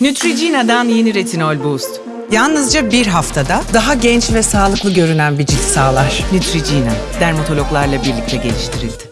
Neutrogena'dan yeni retinol boost. Yalnızca bir haftada daha genç ve sağlıklı görünen bir cilt sağlar. Neutrogena, dermatologlarla birlikte geliştirildi.